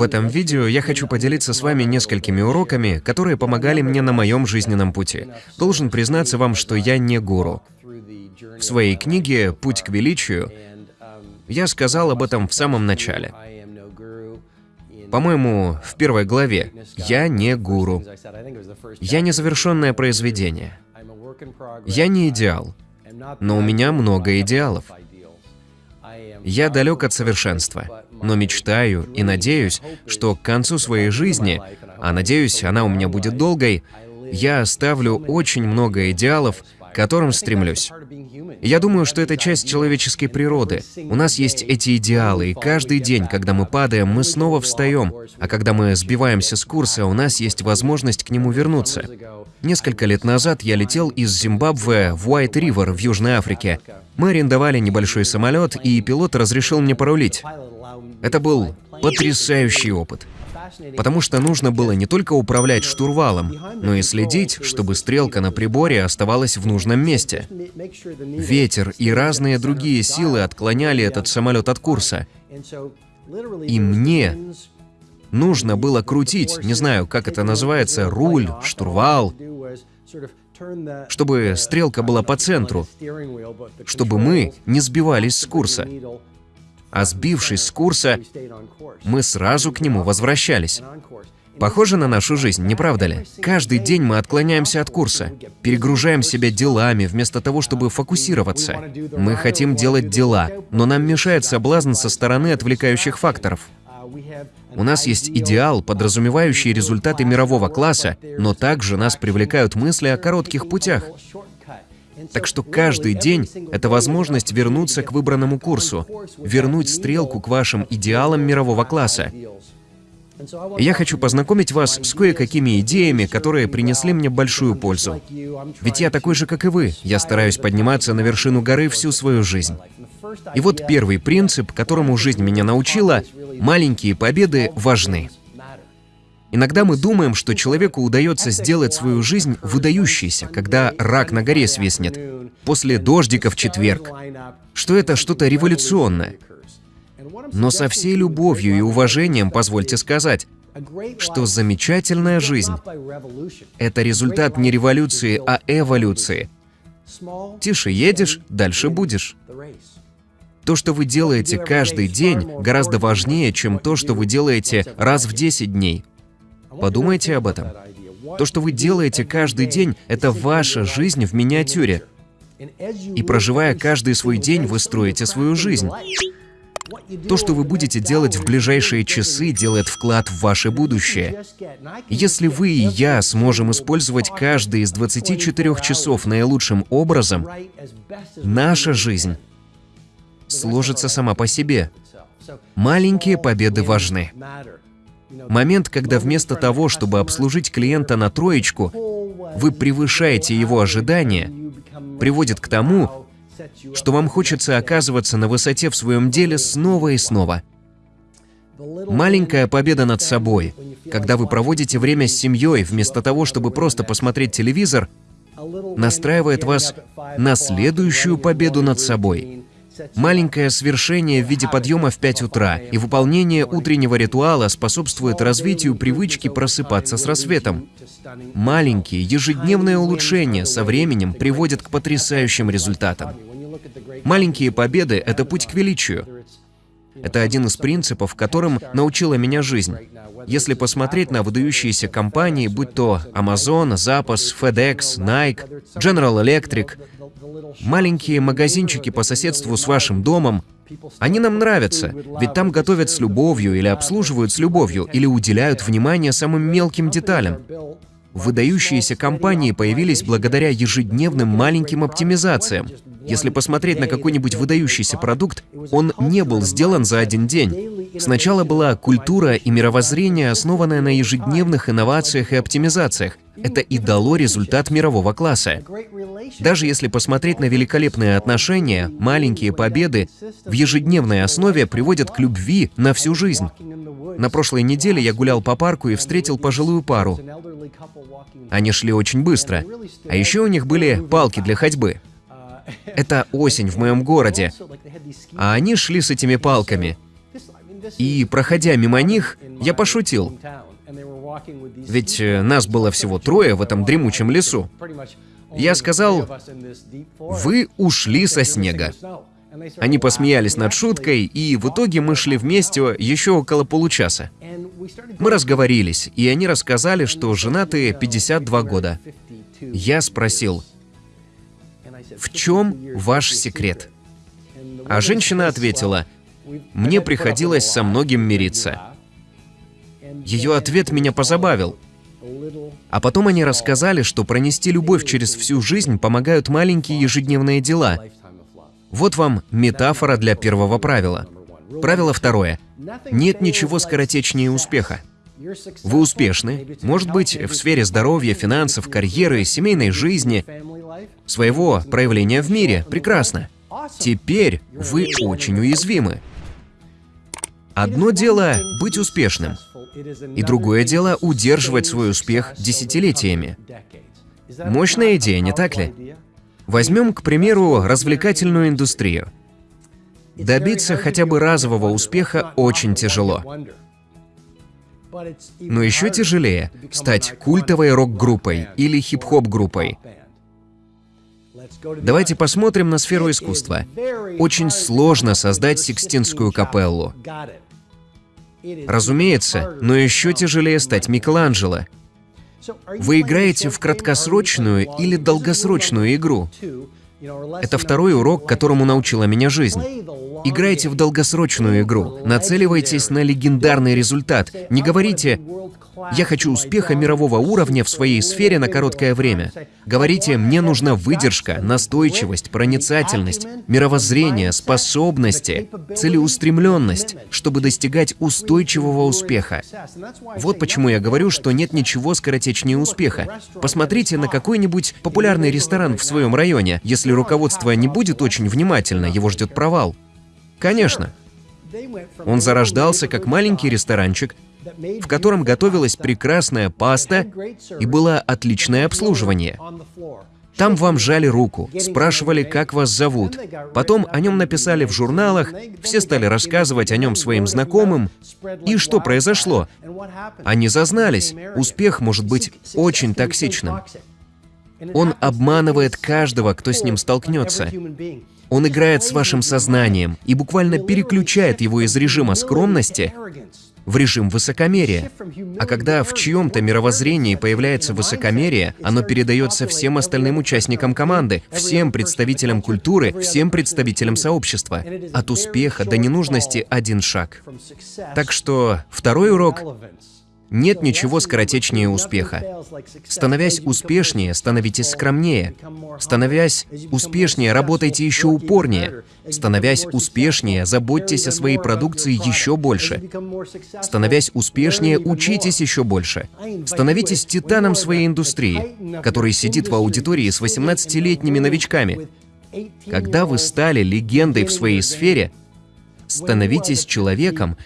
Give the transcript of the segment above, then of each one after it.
В этом видео я хочу поделиться с вами несколькими уроками, которые помогали мне на моем жизненном пути. Должен признаться вам, что я не гуру. В своей книге «Путь к величию» я сказал об этом в самом начале. По-моему, в первой главе «Я не гуру». Я незавершенное произведение. Я не идеал, но у меня много идеалов. Я далек от совершенства, но мечтаю и надеюсь, что к концу своей жизни, а надеюсь, она у меня будет долгой, я оставлю очень много идеалов, к которым стремлюсь. Я думаю, что это часть человеческой природы. У нас есть эти идеалы, и каждый день, когда мы падаем, мы снова встаем, а когда мы сбиваемся с курса, у нас есть возможность к нему вернуться. Несколько лет назад я летел из Зимбабве в Уайт-Ривер в Южной Африке. Мы арендовали небольшой самолет, и пилот разрешил мне порулить. Это был потрясающий опыт. Потому что нужно было не только управлять штурвалом, но и следить, чтобы стрелка на приборе оставалась в нужном месте. Ветер и разные другие силы отклоняли этот самолет от курса. И мне нужно было крутить, не знаю, как это называется, руль, штурвал, чтобы стрелка была по центру, чтобы мы не сбивались с курса. А сбившись с курса, мы сразу к нему возвращались. Похоже на нашу жизнь, не правда ли? Каждый день мы отклоняемся от курса, перегружаем себя делами, вместо того, чтобы фокусироваться. Мы хотим делать дела, но нам мешает соблазн со стороны отвлекающих факторов. У нас есть идеал, подразумевающий результаты мирового класса, но также нас привлекают мысли о коротких путях. Так что каждый день — это возможность вернуться к выбранному курсу, вернуть стрелку к вашим идеалам мирового класса. Я хочу познакомить вас с кое-какими идеями, которые принесли мне большую пользу. Ведь я такой же, как и вы. Я стараюсь подниматься на вершину горы всю свою жизнь. И вот первый принцип, которому жизнь меня научила — маленькие победы важны. Иногда мы думаем, что человеку удается сделать свою жизнь выдающейся, когда рак на горе свистнет, после дождика в четверг, что это что-то революционное. Но со всей любовью и уважением позвольте сказать, что замечательная жизнь — это результат не революции, а эволюции. Тише едешь, дальше будешь. То, что вы делаете каждый день, гораздо важнее, чем то, что вы делаете раз в 10 дней. Подумайте об этом. То, что вы делаете каждый день, это ваша жизнь в миниатюре. И проживая каждый свой день, вы строите свою жизнь. То, что вы будете делать в ближайшие часы, делает вклад в ваше будущее. Если вы и я сможем использовать каждый из 24 часов наилучшим образом, наша жизнь сложится сама по себе. Маленькие победы важны. Момент, когда вместо того, чтобы обслужить клиента на троечку, вы превышаете его ожидания, приводит к тому, что вам хочется оказываться на высоте в своем деле снова и снова. Маленькая победа над собой, когда вы проводите время с семьей, вместо того, чтобы просто посмотреть телевизор, настраивает вас на следующую победу над собой. Маленькое свершение в виде подъема в 5 утра и выполнение утреннего ритуала способствует развитию привычки просыпаться с рассветом. Маленькие ежедневные улучшения со временем приводят к потрясающим результатам. Маленькие победы — это путь к величию. Это один из принципов, которым научила меня жизнь. Если посмотреть на выдающиеся компании, будь то Amazon, Zappos, FedEx, Nike, General Electric, маленькие магазинчики по соседству с вашим домом, они нам нравятся, ведь там готовят с любовью или обслуживают с любовью, или уделяют внимание самым мелким деталям. Выдающиеся компании появились благодаря ежедневным маленьким оптимизациям. Если посмотреть на какой-нибудь выдающийся продукт, он не был сделан за один день. Сначала была культура и мировоззрение, основанное на ежедневных инновациях и оптимизациях. Это и дало результат мирового класса. Даже если посмотреть на великолепные отношения, маленькие победы в ежедневной основе приводят к любви на всю жизнь. На прошлой неделе я гулял по парку и встретил пожилую пару. Они шли очень быстро. А еще у них были палки для ходьбы. Это осень в моем городе. А они шли с этими палками. И, проходя мимо них, я пошутил. Ведь э, нас было всего трое в этом дремучем лесу. Я сказал, «Вы ушли со снега». Они посмеялись над шуткой, и в итоге мы шли вместе еще около получаса. Мы разговорились, и они рассказали, что женаты 52 года. Я спросил, в чем ваш секрет? А женщина ответила, мне приходилось со многим мириться. Ее ответ меня позабавил. А потом они рассказали, что пронести любовь через всю жизнь помогают маленькие ежедневные дела. Вот вам метафора для первого правила. Правило второе. Нет ничего скоротечнее успеха. Вы успешны, может быть, в сфере здоровья, финансов, карьеры, семейной жизни, своего проявления в мире. Прекрасно. Теперь вы очень уязвимы. Одно дело — быть успешным, и другое дело — удерживать свой успех десятилетиями. Мощная идея, не так ли? Возьмем, к примеру, развлекательную индустрию. Добиться хотя бы разового успеха очень тяжело. Но еще тяжелее стать культовой рок-группой или хип-хоп-группой. Давайте посмотрим на сферу искусства. Очень сложно создать Сикстинскую капеллу. Разумеется, но еще тяжелее стать Микеланджело. Вы играете в краткосрочную или долгосрочную игру. Это второй урок, которому научила меня жизнь. Играйте в долгосрочную игру, нацеливайтесь на легендарный результат. Не говорите «я хочу успеха мирового уровня в своей сфере на короткое время». Говорите «мне нужна выдержка, настойчивость, проницательность, мировоззрение, способности, целеустремленность, чтобы достигать устойчивого успеха». Вот почему я говорю, что нет ничего скоротечнее успеха. Посмотрите на какой-нибудь популярный ресторан в своем районе. Если руководство не будет очень внимательно, его ждет провал. Конечно. Он зарождался как маленький ресторанчик, в котором готовилась прекрасная паста и было отличное обслуживание. Там вам жали руку, спрашивали, как вас зовут. Потом о нем написали в журналах, все стали рассказывать о нем своим знакомым. И что произошло? Они зазнались. Успех может быть очень токсичным. Он обманывает каждого, кто с ним столкнется. Он играет с вашим сознанием и буквально переключает его из режима скромности в режим высокомерия. А когда в чьем-то мировоззрении появляется высокомерие, оно передается всем остальным участникам команды, всем представителям культуры, всем представителям сообщества. От успеха до ненужности один шаг. Так что второй урок нет ничего скоротечнее успеха. Становясь успешнее, становитесь скромнее. Становясь успешнее, работайте еще упорнее. Становясь успешнее, заботьтесь о своей продукции еще больше. Становясь успешнее, учитесь еще больше. Становитесь титаном своей индустрии, который сидит в аудитории с 18-летними новичками. Когда вы стали легендой в своей сфере, становитесь человеком,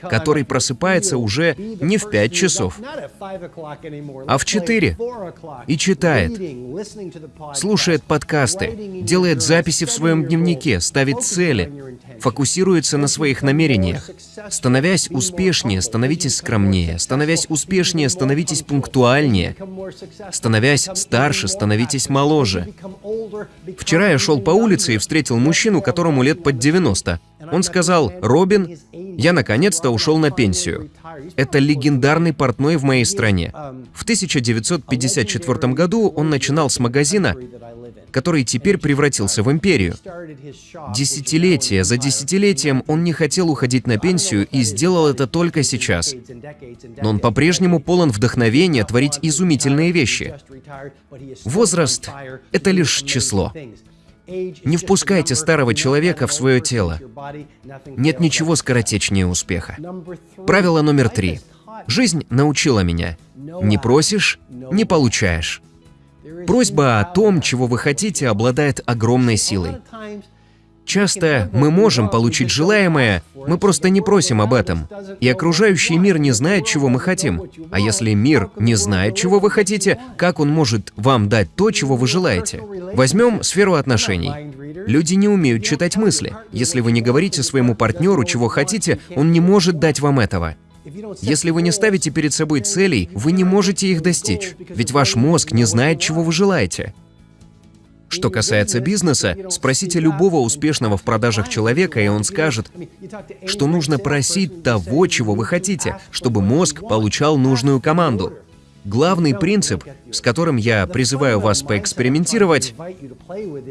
который просыпается уже не в 5 часов, а в 4 и читает, слушает подкасты, делает записи в своем дневнике, ставит цели, фокусируется на своих намерениях. Становясь успешнее, становитесь скромнее. Становясь успешнее, становитесь пунктуальнее. Становясь старше, становитесь моложе. Вчера я шел по улице и встретил мужчину, которому лет под 90. Он сказал, «Робин, я наконец-то ушел на пенсию. Это легендарный портной в моей стране. В 1954 году он начинал с магазина, который теперь превратился в империю. Десятилетия за десятилетием он не хотел уходить на пенсию и сделал это только сейчас. Но он по-прежнему полон вдохновения творить изумительные вещи. Возраст — это лишь число. Не впускайте старого человека в свое тело. Нет ничего скоротечнее успеха. Правило номер три. Жизнь научила меня. Не просишь — не получаешь. Просьба о том, чего вы хотите, обладает огромной силой. Часто мы можем получить желаемое, мы просто не просим об этом. И окружающий мир не знает, чего мы хотим. А если мир не знает, чего вы хотите, как он может вам дать то, чего вы желаете? Возьмем сферу отношений. Люди не умеют читать мысли. Если вы не говорите своему партнеру, чего хотите, он не может дать вам этого. Если вы не ставите перед собой целей, вы не можете их достичь, ведь ваш мозг не знает, чего вы желаете. Что касается бизнеса, спросите любого успешного в продажах человека, и он скажет, что нужно просить того, чего вы хотите, чтобы мозг получал нужную команду. Главный принцип, с которым я призываю вас поэкспериментировать,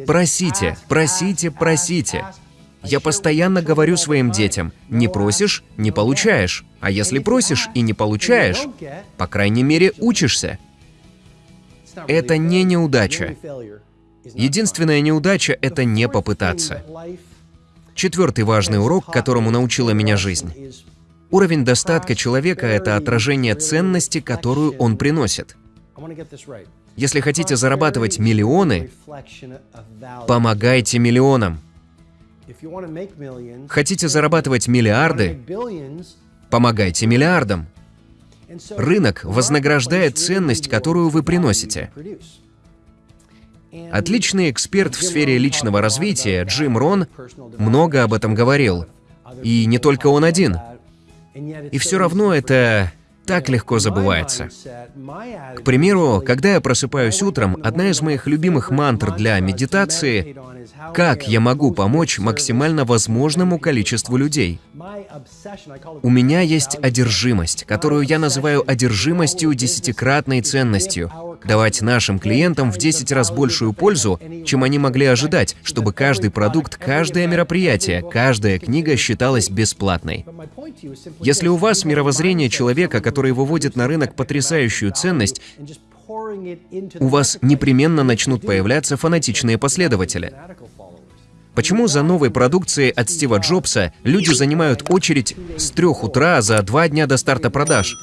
просите, просите, просите. Я постоянно говорю своим детям, не просишь – не получаешь, а если просишь и не получаешь, по крайней мере, учишься. Это не неудача. Единственная неудача — это не попытаться. Четвертый важный урок, которому научила меня жизнь. Уровень достатка человека — это отражение ценности, которую он приносит. Если хотите зарабатывать миллионы, помогайте миллионам. Хотите зарабатывать миллиарды, помогайте миллиардам. Рынок вознаграждает ценность, которую вы приносите. Отличный эксперт в сфере личного развития Джим Рон много об этом говорил. И не только он один. И все равно это так легко забывается. К примеру, когда я просыпаюсь утром, одна из моих любимых мантр для медитации — «Как я могу помочь максимально возможному количеству людей?» У меня есть одержимость, которую я называю одержимостью десятикратной ценностью. Давать нашим клиентам в 10 раз большую пользу, чем они могли ожидать, чтобы каждый продукт, каждое мероприятие, каждая книга считалась бесплатной. Если у вас мировоззрение человека, который выводит на рынок потрясающую ценность, у вас непременно начнут появляться фанатичные последователи. Почему за новой продукцией от Стива Джобса люди занимают очередь с трех утра за два дня до старта продаж?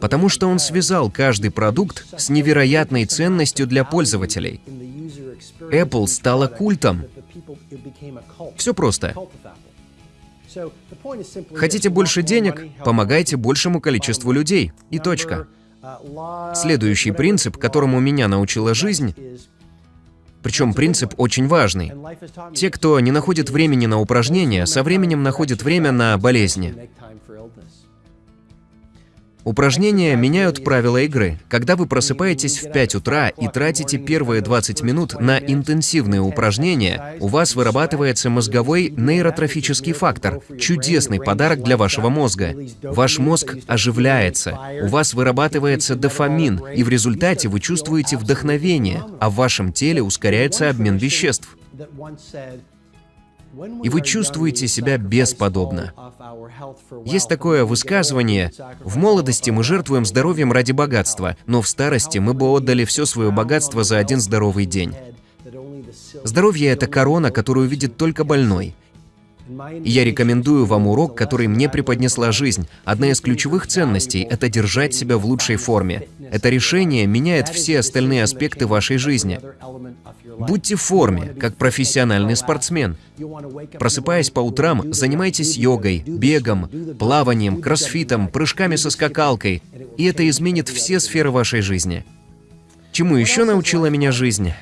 Потому что он связал каждый продукт с невероятной ценностью для пользователей. Apple стала культом. Все просто. Хотите больше денег? Помогайте большему количеству людей. И точка. Следующий принцип, которому меня научила жизнь, причем принцип очень важный. Те, кто не находит времени на упражнения, со временем находят время на болезни. Упражнения меняют правила игры. Когда вы просыпаетесь в 5 утра и тратите первые 20 минут на интенсивные упражнения, у вас вырабатывается мозговой нейротрофический фактор, чудесный подарок для вашего мозга. Ваш мозг оживляется, у вас вырабатывается дофамин, и в результате вы чувствуете вдохновение, а в вашем теле ускоряется обмен веществ и вы чувствуете себя бесподобно. Есть такое высказывание «В молодости мы жертвуем здоровьем ради богатства, но в старости мы бы отдали все свое богатство за один здоровый день». Здоровье – это корона, которую видит только больной. Я рекомендую вам урок, который мне преподнесла жизнь. Одна из ключевых ценностей – это держать себя в лучшей форме. Это решение меняет все остальные аспекты вашей жизни. Будьте в форме, как профессиональный спортсмен. Просыпаясь по утрам, занимайтесь йогой, бегом, плаванием, кроссфитом, прыжками со скакалкой, и это изменит все сферы вашей жизни. Чему еще научила меня жизнь?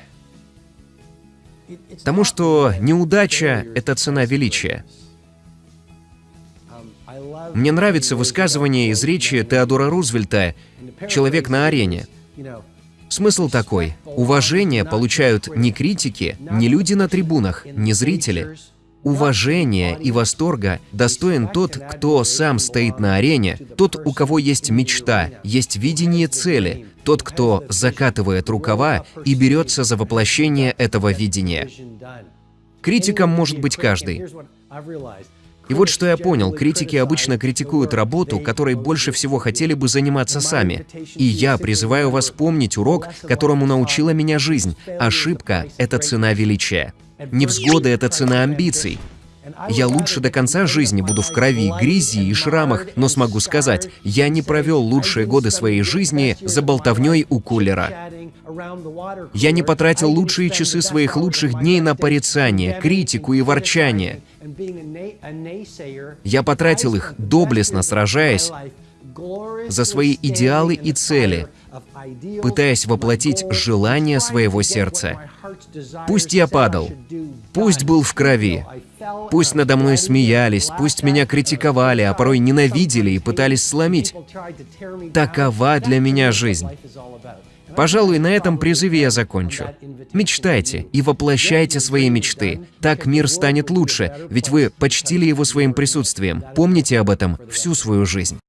Тому, что неудача — это цена величия. Мне нравится высказывание из речи Теодора Рузвельта «Человек на арене». Смысл такой. Уважение получают не критики, не люди на трибунах, не зрители. Уважения и восторга достоин тот, кто сам стоит на арене, тот, у кого есть мечта, есть видение цели, тот, кто закатывает рукава и берется за воплощение этого видения. Критиком может быть каждый. И вот что я понял, критики обычно критикуют работу, которой больше всего хотели бы заниматься сами. И я призываю вас помнить урок, которому научила меня жизнь. Ошибка — это цена величия. Невзгода — это цена амбиций. Я лучше до конца жизни буду в крови, грязи и шрамах, но смогу сказать, я не провел лучшие годы своей жизни за болтовней у кулера. Я не потратил лучшие часы своих лучших дней на порицание, критику и ворчание. Я потратил их, доблестно сражаясь за свои идеалы и цели, пытаясь воплотить желания своего сердца. Пусть я падал, пусть был в крови, пусть надо мной смеялись, пусть меня критиковали, а порой ненавидели и пытались сломить. Такова для меня жизнь. Пожалуй, на этом призыве я закончу. Мечтайте и воплощайте свои мечты. Так мир станет лучше, ведь вы почтили его своим присутствием. Помните об этом всю свою жизнь.